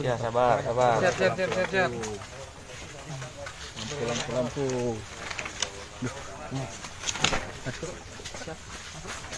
Ya sabar, sabar. Siap, siap, siap, siap, siap. lampu lampu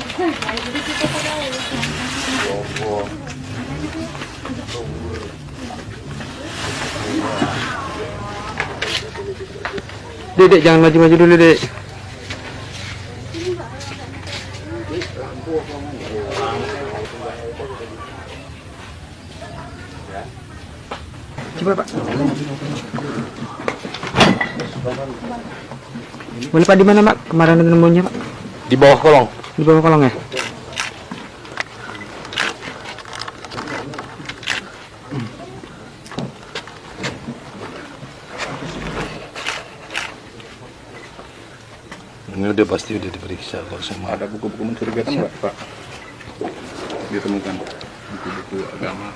bener. Dek, dek, jangan maju-maju dulu, dek. Coba, Pak. Boleh, Pak, di mana, Pak? Kemarin nemunya, Pak? Di bawah kolong. Di bawah kolong ya? ini udah pasti udah diperiksa kok semua ada buku-buku mencurigakan nggak pak? Ditemukan. Buku-buku agama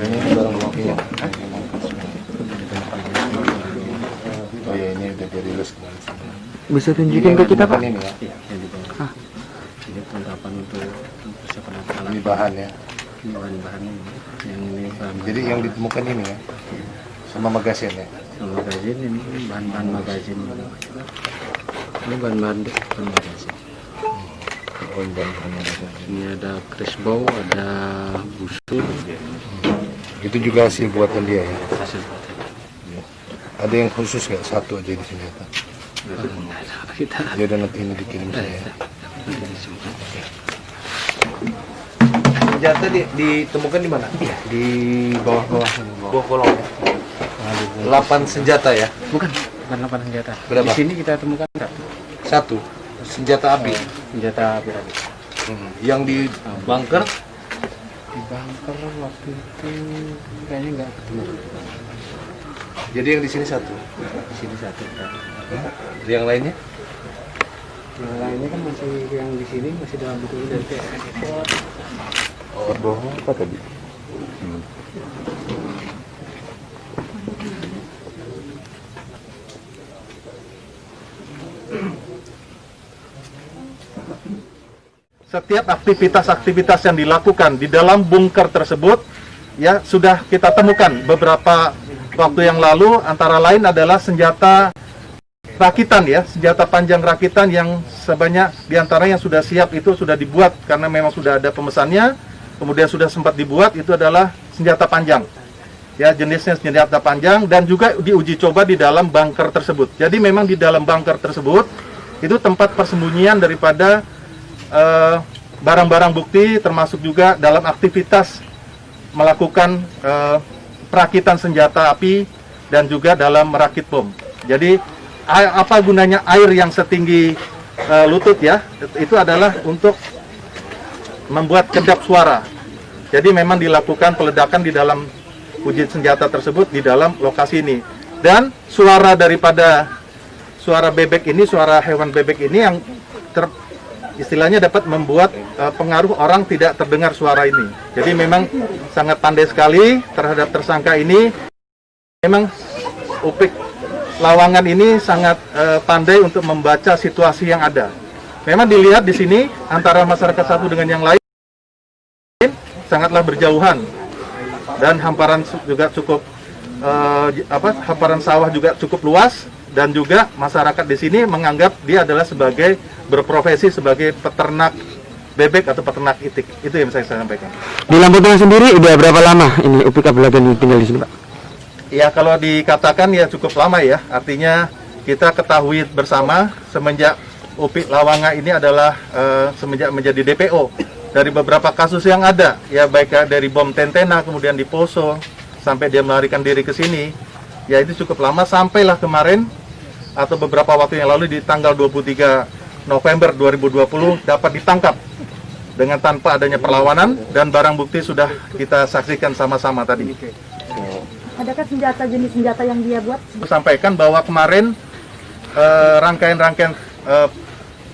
ini barang buktinya oh ya ini udah dirilis kemarin Bisa tunjukin ke kita, Pak? ini ya. Ah. ini kelengkapan untuk persiapan alat ini bahan ya. Ini bahan-bahan ini. Yang ini bahan. Jadi yang ditemukan ini ya? Sama magasin ya? Magazin ini bahan-bahan magazin. Ini bahan-bahan bahan magazin. Oh ini bahan magasin ini ada crossbow ada busur. Itu juga hasil buatan dia ya? Hasil buatan. ada yang khusus nggak? Satu aja di sini ya ya udah nanti ini dikirim saya ya. Senjata di, ditemukan di mana? di bawah-bawah bawah. Kolong. 8 senjata ya. bukan bukan lapan senjata Berapa? di sini kita temukan satu Satu. Senjata api. senjata api-api Hmm. Yang di bunker di bunker waktu itu kayaknya nggak ketemu jadi yang di sini satu. di sini satu Yang lainnya? yang lainnya kan masih yang di sini masih dalam bentuk dari ekspor Oh, bawah apa tadi? setiap aktivitas-aktivitas yang dilakukan di dalam bunker tersebut ya sudah kita temukan beberapa waktu yang lalu antara lain adalah senjata rakitan ya senjata panjang rakitan yang sebanyak di antara yang sudah siap itu sudah dibuat karena memang sudah ada pemesannya. Kemudian sudah sempat dibuat itu adalah senjata panjang. Ya jenisnya senjata panjang dan juga diuji coba di dalam bunker tersebut. Jadi memang di dalam bunker tersebut itu tempat persembunyian daripada eh, barang-barang bukti termasuk juga dalam aktivitas melakukan eh, perakitan senjata api dan juga dalam merakit bom. Jadi apa gunanya air yang setinggi eh, lutut ya? Itu adalah untuk membuat kedap suara. Jadi memang dilakukan peledakan di dalam uji senjata tersebut di dalam lokasi ini. Dan suara daripada suara bebek ini, suara hewan bebek ini yang ter, istilahnya dapat membuat eh, pengaruh orang tidak terdengar suara ini. Jadi memang sangat pandai sekali terhadap tersangka ini. Memang Upik Lawangan ini sangat eh, pandai untuk membaca situasi yang ada. Memang dilihat di sini antara masyarakat satu dengan yang lain sangatlah berjauhan dan hamparan juga cukup j- apa hamparan sawah juga cukup luas dan juga masyarakat di sini menganggap dia adalah sebagai berprofesi sebagai peternak bebek atau peternak itik. Itu yang saya sampaikan. Di Lampung Tengah sendiri udah berapa lama ini Upik Abdulagen tinggal di sini Pak? Ya kalau dikatakan ya cukup lama ya. Artinya kita ketahui bersama semenjak Upik Lawanga ini adalah eh, semenjak menjadi DPO dari beberapa kasus yang ada ya baik dari bom Tentena kemudian di Poso sampai dia melarikan diri ke sini. Ya itu cukup lama sampailah kemarin atau beberapa waktu yang lalu di tanggal 23 November 2020 dapat ditangkap dengan tanpa adanya perlawanan dan barang bukti sudah kita saksikan sama-sama tadi. Adakah senjata jenis senjata yang dia buat? sampaikan bahwa kemarin eh, rangkaian-rangkaian eh,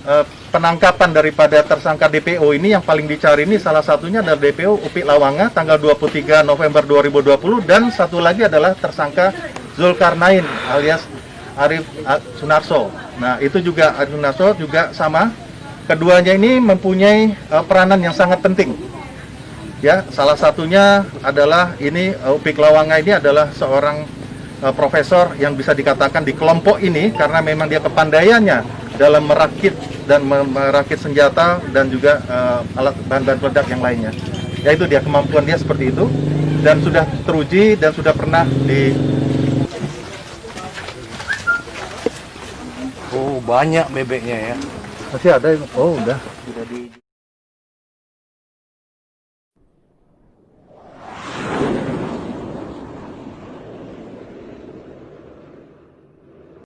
eh, penangkapan daripada tersangka DPO ini yang paling dicari ini salah satunya adalah DPO Upik Lawanga tanggal 23 November 2020 dan satu lagi adalah tersangka Zulkarnain alias Arif Sunarso. Nah, itu juga Arif Sunarso juga sama. Keduanya ini mempunyai eh, peranan yang sangat penting ya salah satunya adalah ini uh, Upik Lawanga ini adalah seorang uh, profesor yang bisa dikatakan di kelompok ini karena memang dia kepandaiannya dalam merakit dan me- merakit senjata dan juga uh, alat bahan-bahan peledak yang lainnya yaitu dia kemampuan dia seperti itu dan sudah teruji dan sudah pernah di Oh banyak bebeknya ya. masih ada oh udah